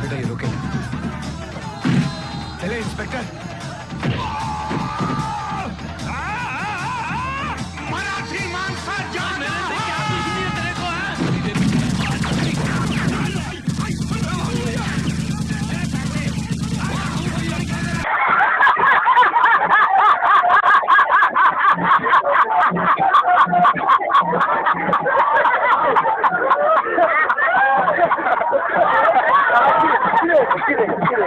बेटा ये रोके। चले इंस्पेक्टर। きれい。